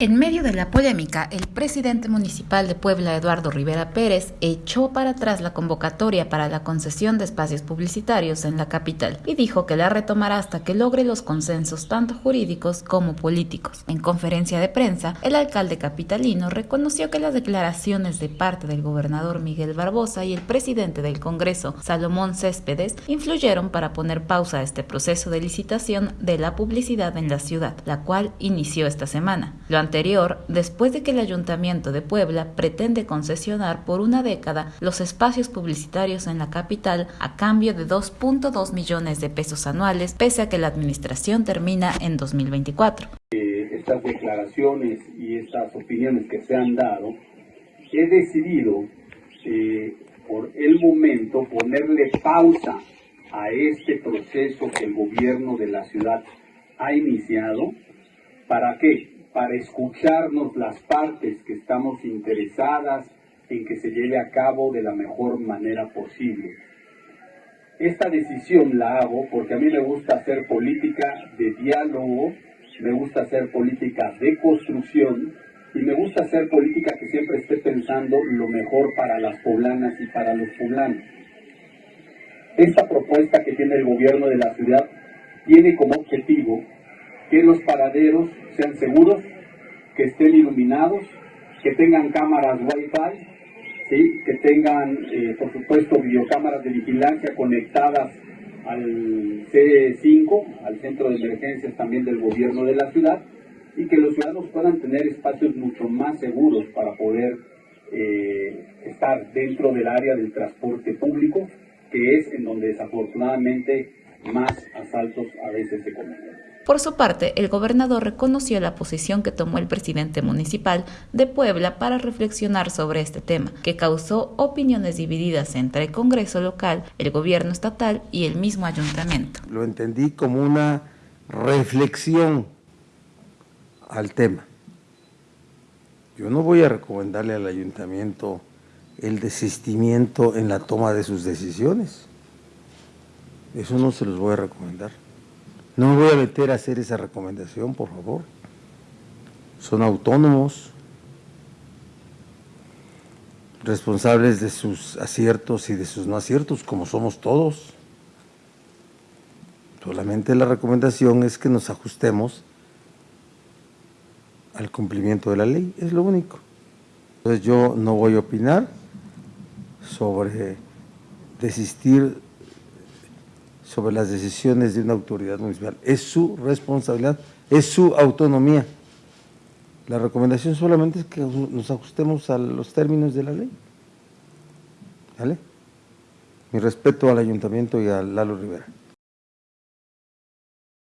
En medio de la polémica, el presidente municipal de Puebla, Eduardo Rivera Pérez, echó para atrás la convocatoria para la concesión de espacios publicitarios en la capital y dijo que la retomará hasta que logre los consensos tanto jurídicos como políticos. En conferencia de prensa, el alcalde capitalino reconoció que las declaraciones de parte del gobernador Miguel Barbosa y el presidente del Congreso, Salomón Céspedes, influyeron para poner pausa a este proceso de licitación de la publicidad en la ciudad, la cual inició esta semana anterior después de que el Ayuntamiento de Puebla pretende concesionar por una década los espacios publicitarios en la capital a cambio de 2.2 millones de pesos anuales, pese a que la administración termina en 2024. Eh, estas declaraciones y estas opiniones que se han dado, he decidido eh, por el momento ponerle pausa a este proceso que el gobierno de la ciudad ha iniciado. ¿Para qué? Para escucharnos las partes que estamos interesadas en que se lleve a cabo de la mejor manera posible. Esta decisión la hago porque a mí me gusta hacer política de diálogo, me gusta hacer política de construcción y me gusta hacer política que siempre esté pensando lo mejor para las poblanas y para los poblanos. Esta propuesta que tiene el gobierno de la ciudad tiene como objetivo que los paraderos sean seguros, que estén iluminados, que tengan cámaras Wi-Fi, que tengan, eh, por supuesto, videocámaras de vigilancia conectadas al C5, al centro de emergencias también del gobierno de la ciudad, y que los ciudadanos puedan tener espacios mucho más seguros para poder eh, estar dentro del área del transporte público, que es en donde desafortunadamente más asaltos a veces se cometen. Por su parte, el gobernador reconoció la posición que tomó el presidente municipal de Puebla para reflexionar sobre este tema, que causó opiniones divididas entre el Congreso local, el gobierno estatal y el mismo ayuntamiento. Lo entendí como una reflexión al tema. Yo no voy a recomendarle al ayuntamiento el desistimiento en la toma de sus decisiones. Eso no se los voy a recomendar. No me voy a meter a hacer esa recomendación, por favor. Son autónomos, responsables de sus aciertos y de sus no aciertos, como somos todos. Solamente la recomendación es que nos ajustemos al cumplimiento de la ley, es lo único. Entonces yo no voy a opinar sobre desistir sobre las decisiones de una autoridad municipal. Es su responsabilidad, es su autonomía. La recomendación solamente es que nos ajustemos a los términos de la ley. ¿Vale? Mi respeto al ayuntamiento y a Lalo Rivera.